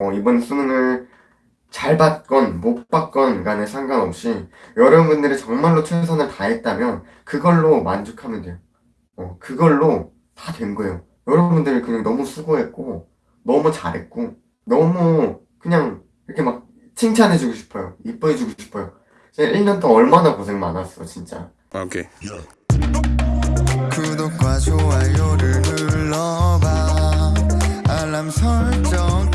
어, 이번 수능을 잘 받건 못 받건 간에 상관없이 여러분들이 정말로 최선을 다했다면 그걸로 만족하면 돼요. 어, 그걸로 다 된 거예요. 여러분들이 그냥 너무 수고했고 너무 잘했고 너무 그냥 이렇게 막 칭찬해주고 싶어요. 이뻐해주고 싶어요. 제가 1년 동안 얼마나 고생 많았어 진짜. 아, 오케이. 구독과 좋아요를 눌러봐 알람 설정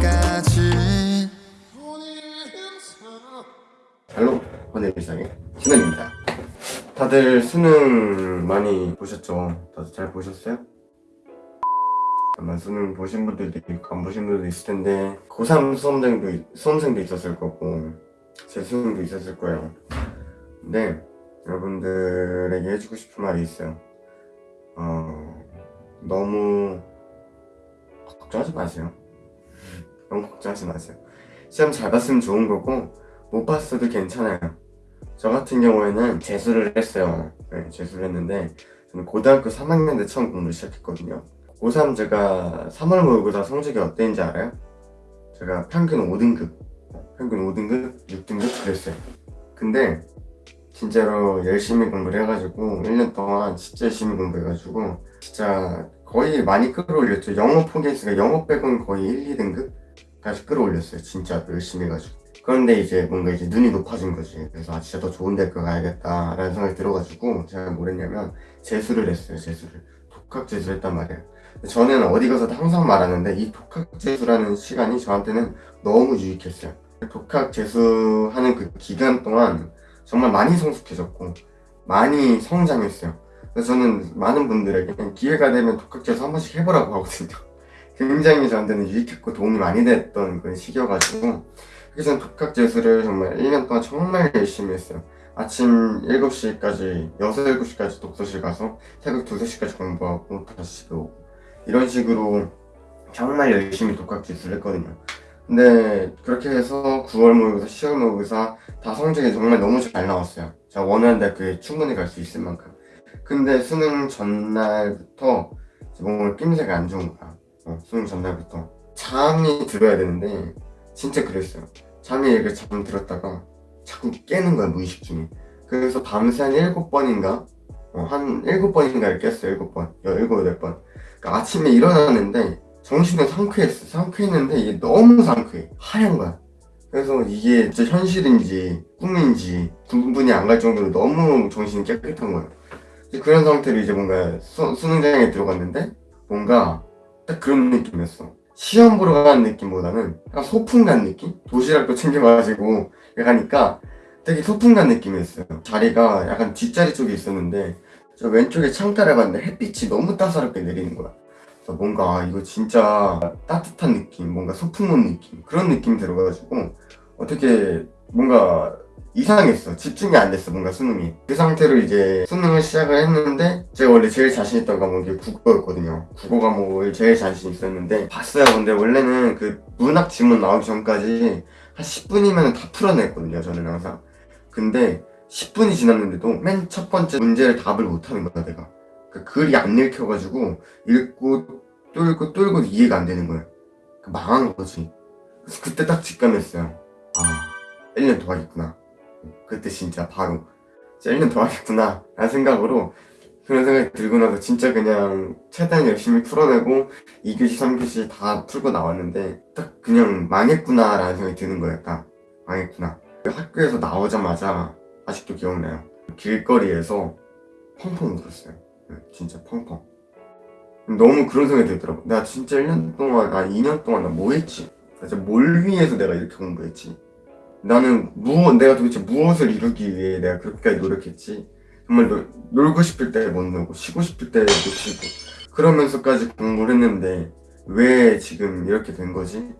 Hello 오늘 일상의 신원입니다. 다들 수능 많이 보셨죠? 다들 잘 보셨어요? 아마 수능 보신 분들도 있고 안 보신 분들도 있을 텐데 고3 수험생도, 있- 수험생도 있었을 거고 재수생도 있었을 거예요. 근데 여러분들에게 해주고 싶은 말이 있어요. 어, 너무 걱정하지 마세요. 너무 걱정하지 마세요. 시험 잘 봤으면 좋은 거고 못 봤어도 괜찮아요. 저 같은 경우에는 재수를 했어요. 네, 재수를 했는데 저는 고등학교 3학년 때 처음 공부를 시작했거든요. 고3 제가 3월 모의고사 성적이 어땠는지 알아요? 제가 평균 5등급, 평균 5등급, 6등급 그랬어요. 근데 진짜로 열심히 공부를 해가지고 1년 동안 진짜 열심히 공부해가지고 진짜 거의 많이 끌어올렸죠. 영어 포기했으니까 영어 빼고는 거의 1, 2등급까지 끌어올렸어요. 진짜 열심히 해가지고. 그런데 이제 뭔가 이제 눈이 높아진 거지. 그래서 아 진짜 더 좋은 대학교 가야겠다 라는 생각이 들어가지고 제가 뭘 했냐면 재수를 했어요. 재수를 독학 재수를 했단 말이에요. 저는 어디 가서도 항상 말하는데 이 독학 재수라는 시간이 저한테는 너무 유익했어요. 독학 재수하는 그 기간 동안 정말 많이 성숙해졌고 많이 성장했어요. 그래서 저는 많은 분들에게 기회가 되면 독학 재수 한 번씩 해보라고 하거든요. 굉장히 저한테는 유익했고 도움이 많이 됐던 그런 시기여가지고 그래서 독학 재수를 정말 1년 동안 정말 열심히 했어요. 아침 7시까지, 6, 7시까지 독서실 가서 새벽 2, 3시까지 공부하고 다시 집에 오고 이런 식으로 정말 열심히 독학 재수를 했거든요. 근데 그렇게 해서 9월 모의고사, 10월 모의고사 다 성적이 정말 너무 잘 나왔어요. 제가 원하는 대학교에 충분히 갈 수 있을 만큼. 근데 수능 전날부터 몸을 낌새가 안 좋은 거야. 어, 수능 전날부터. 잠이 들어야 되는데 진짜 그랬어요. 잠이 이렇게 잠 들었다가 자꾸 깨는 거야 무의식 중에. 그래서 밤새 한 7번인가? 어, 한 7번인가를 깼어요 7번. 7, 8번. 그러니까 아침에 일어나는데 정신은 상쾌했어. 상쾌했는데 이게 너무 상쾌해. 하얀 거야. 그래서 이게 진짜 현실인지 꿈인지 구분이 안갈 정도로 너무 정신이 깨끗한 거예요. 그런 상태로 이제 뭔가 수, 수능장에 들어갔는데 뭔가 딱 그런 느낌이었어. 시험 보러 가는 느낌보다는 약간 소풍 간 느낌? 도시락도 챙겨가지고 가니까 되게 소풍 간 느낌이었어요. 자리가 약간 뒷자리 쪽에 있었는데 저 왼쪽에 창가를 봤는데 햇빛이 너무 따사롭게 내리는 거야. 그래서 뭔가 아, 이거 진짜 따뜻한 느낌, 뭔가 소풍 온 느낌 그런 느낌이 들어가지고 어떻게 뭔가 이상했어. 집중이 안 됐어, 뭔가 수능이. 그 상태로 이제 수능을 시작을 했는데, 제가 원래 제일 자신 있던 과목이 국어였거든요. 국어 과목을 제일 자신 있었는데, 봤어요. 근데 원래는 그 문학 지문 나오기 전까지 한 10분이면 다 풀어냈거든요, 저는 항상. 근데 10분이 지났는데도 맨 첫 번째 문제를 답을 못하는 거야, 내가. 그 글이 안 읽혀가지고, 읽고, 뚫고, 뚫고 이해가 안 되는 거야. 그 망한 거지. 그래서 그때 딱 직감했어요. 아, 1년 더 하겠구나. 그때 진짜 바로 진짜 1년 더 하겠구나 라는 생각으로 그런 생각이 들고 나서 진짜 그냥 최대한 열심히 풀어내고 2교시 3교시 다 풀고 나왔는데 딱 그냥 망했구나 라는 생각이 드는 거예요 딱 망했구나. 학교에서 나오자마자 아직도 기억나요. 길거리에서 펑펑 울었어요. 네, 진짜 펑펑. 너무 그런 생각이 들더라고. 나 진짜 1년 동안 아 2년 동안 나 뭐 했지? 진짜 뭘 위해서 내가 이렇게 공부했지 나는 무엇 내가 도대체 무엇을 이루기 위해 내가 그렇게까지 노력했지? 정말 놀, 놀고 싶을 때 못 놀고 쉬고 싶을 때 못 쉬고 그러면서까지 공부를 했는데 왜 지금 이렇게 된 거지?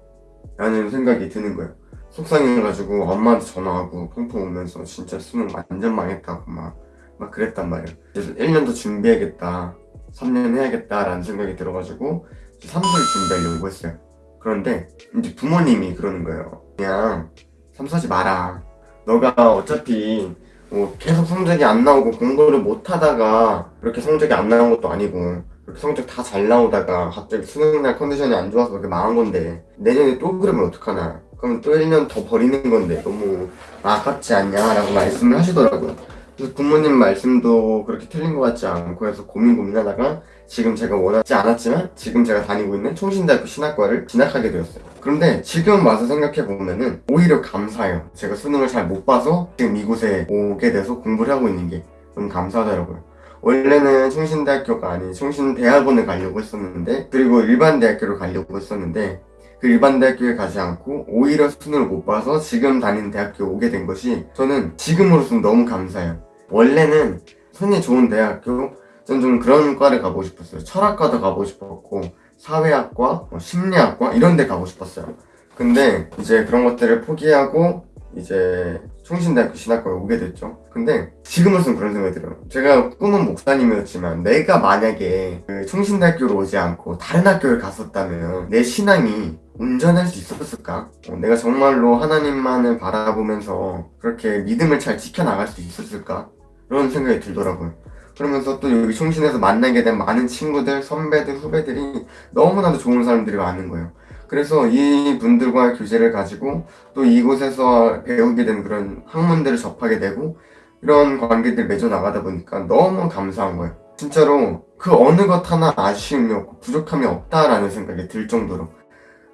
라는 생각이 드는 거예요 속상해가지고 엄마한테 전화하고 펑펑 울면서 진짜 수능 완전 망했다고 막, 막 그랬단 말이에요 그래서 1년 더 준비해야겠다 3년 해야겠다 라는 생각이 들어가지고 삼수를 준비하려고 했어요. 그런데 이제 부모님이 그러는 거예요. 그냥 삼수하지 마라. 너가 어차피 뭐 계속 성적이 안 나오고 공부를 못 하다가 그렇게 성적이 안 나온 것도 아니고 그렇게 성적 다 잘 나오다가 갑자기 수능날 컨디션이 안 좋아서 그렇게 망한 건데 내년에 또 그러면 어떡하나 그럼 또 1년 더 버리는 건데 너무 아깝지 않냐 라고 말씀을 하시더라고요 그래서 부모님 말씀도 그렇게 틀린 것 같지 않고 해서 고민 고민하다가 지금 제가 원하지 않았지만 지금 제가 다니고 있는 총신대학교 신학과를 진학하게 되었어요. 그런데 지금 와서 생각해 보면은 오히려 감사해요. 제가 수능을 잘 못 봐서 지금 이곳에 오게 돼서 공부를 하고 있는 게 너무 감사하더라고요. 원래는 충신대학교가 아닌 충신대학원을 가려고 했었는데 그리고 일반 대학교를 가려고 했었는데 그 일반 대학교에 가지 않고 오히려 수능을 못 봐서 지금 다니는 대학교에 오게 된 것이 저는 지금으로서는 너무 감사해요 원래는 손이 좋은 대학교 전좀 그런 과를 가고 싶었어요 철학과도 가고 싶었고 사회학과, 뭐 심리학과 이런 데 가고 싶었어요 근데 이제 그런 것들을 포기하고 이제 충신대학교 신학과에 오게 됐죠. 근데 지금으로서는 그런 생각이 들어요. 제가 꿈은 목사님이었지만 내가 만약에 그 충신대학교로 오지 않고 다른 학교를 갔었다면 내 신앙이 온전할 수 있었을까? 어, 내가 정말로 하나님만을 바라보면서 그렇게 믿음을 잘 지켜나갈 수 있었을까? 그런 생각이 들더라고요. 그러면서 또 여기 충신에서 만나게 된 많은 친구들, 선배들, 후배들이 너무나도 좋은 사람들이 많은 거예요. 그래서 이 분들과 교제를 가지고 또 이곳에서 배우게 된 그런 학문들을 접하게 되고 이런 관계들 맺어 나가다 보니까 너무 감사한 거예요. 진짜로 그 어느 것 하나 아쉬움이 없고 부족함이 없다라는 생각이 들 정도로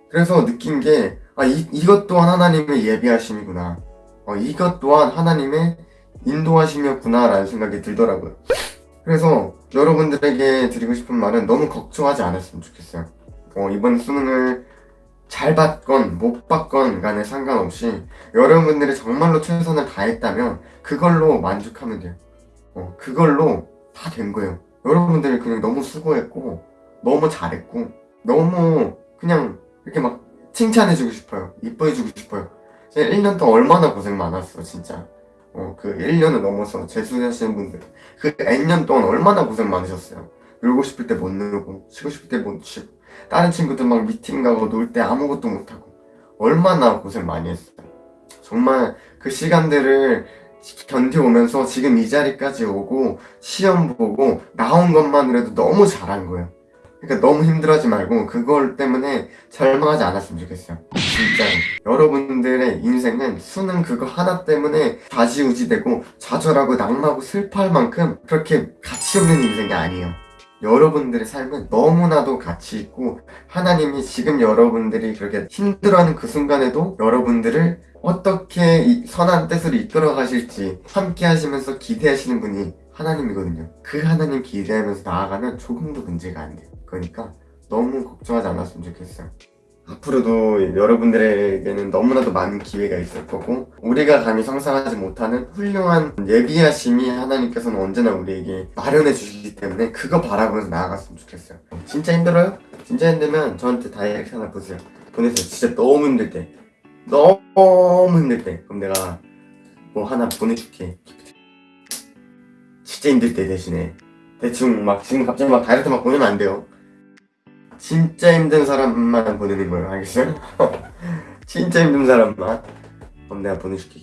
그래서 느낀 게 아, 이, 이것 또한 하나님의 예비하심이구나. 어, 이것 또한 하나님의 인도하심이었구나 라는 생각이 들더라고요. 그래서 여러분들에게 드리고 싶은 말은 너무 걱정하지 않았으면 좋겠어요. 어, 이번 수능을 잘 받건 못 받건 간에 상관없이 여러분들이 정말로 최선을 다했다면 그걸로 만족하면 돼요. 어, 그걸로 다 된 거예요. 여러분들이 그냥 너무 수고했고 너무 잘했고 너무 그냥 칭찬해주고 싶어요. 이뻐해주고 싶어요. 제가 1년 동안 얼마나 고생 많았어 진짜. 어, 그 1년을 넘어서 재수하시는 분들 그 N년 동안 얼마나 고생 많으셨어요. 놀고 싶을 때 못 놀고 쉬고 싶을 때 못 쉬고 다른 친구들 막 미팅 가고 놀 때 아무것도 못하고 얼마나 고생 많이 했어요 정말 그 시간들을 견뎌오면서 지금 이 자리까지 오고 시험 보고 나온 것만으로도 너무 잘한 거예요 그러니까 너무 힘들어하지 말고 그걸 때문에 절망하지 않았으면 좋겠어요. 진짜로. 여러분들의 인생은 수능 그거 하나 때문에 좌지우지되고 좌절하고 낙마하고 슬퍼할 만큼 그렇게 가치 없는 인생이 아니에요. 여러분들의 삶은 너무나도 가치 있고 하나님이 지금 여러분들이 그렇게 힘들어하는 그 순간에도 여러분들을 어떻게 이 선한 뜻으로 이끌어 가실지 함께 하시면서 기대하시는 분이 하나님이거든요. 그 하나님 기대하면서 나아가면 조금도 문제가 안 돼요 그러니까 너무 걱정하지 않았으면 좋겠어요. 앞으로도 여러분들에게는 너무나도 많은 기회가 있을 거고 우리가 감히 상상하지 못하는 훌륭한 예비하심이 하나님께서는 언제나 우리에게 마련해 주시기 때문에 그거 바라보면서 나아갔으면 좋겠어요. 진짜 힘들어요? 진짜 힘들면 저한테 다이렉트 하나 보세요. 보내세요. 진짜 너무 힘들 때. 너무 힘들 때. 그럼 내가 뭐 하나 보내줄게. 진짜 힘들 때 대신에. 대충 막 지금 갑자기 막 다이렉트 막 보내면 안 돼요 진짜 힘든 사람만 보내는 거예요 알겠어요? 진짜 힘든 사람만 그럼 내가 보내줄게